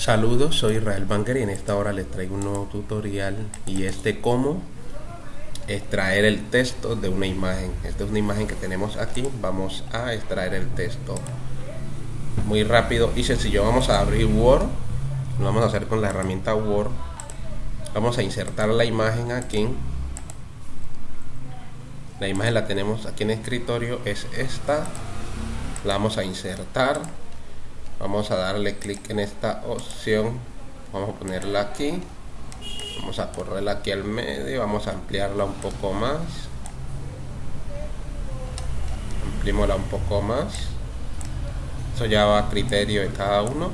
Saludos, soy Israel Banker y en esta hora les traigo un nuevo tutorial y es de cómo extraer el texto de una imagen. Esta es una imagen que tenemos aquí, vamos a extraer el texto. Muy rápido y sencillo, vamos a abrir Word, lo vamos a hacer con la herramienta Word. Vamos a insertar la imagen aquí. La imagen la tenemos aquí en escritorio, es esta. La vamos a insertar vamos a darle clic en esta opción. Vamos a ponerla aquí. Vamos a correrla aquí al medio. Vamos a ampliarla un poco más. Ampliémosla un poco más. Eso ya va a criterio de cada uno.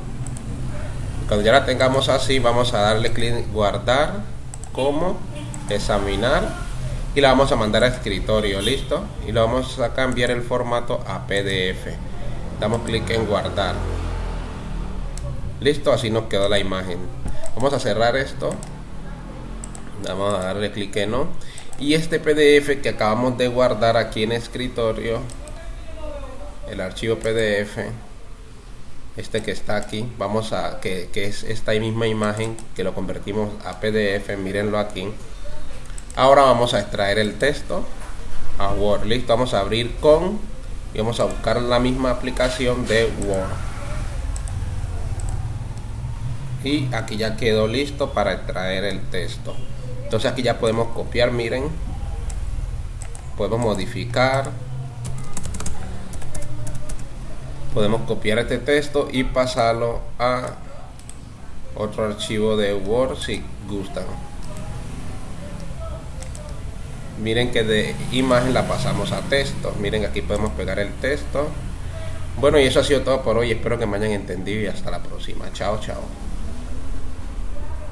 Cuando ya la tengamos así vamos a darle clic guardar como examinar y la vamos a mandar a escritorio listo y lo vamos a cambiar el formato a pdf damos clic en guardar listo así nos quedó la imagen. Vamos a cerrar esto. Vamos a darle clic en no. Y este pdf que acabamos de guardar aquí en escritorio el archivo pdf este que está aquí vamos a que, que es esta misma imagen que lo convertimos a pdf mírenlo aquí. Ahora vamos a extraer el texto a word. Listo vamos a abrir con y vamos a buscar la misma aplicación de word y aquí ya quedó listo para extraer el texto. Entonces aquí ya podemos copiar miren. Podemos modificar. Podemos copiar este texto y pasarlo a otro archivo de Word si gustan. Miren que de imagen la pasamos a texto. Miren aquí podemos pegar el texto. Bueno y eso ha sido todo por hoy. Espero que me hayan entendido y hasta la próxima. Chao chao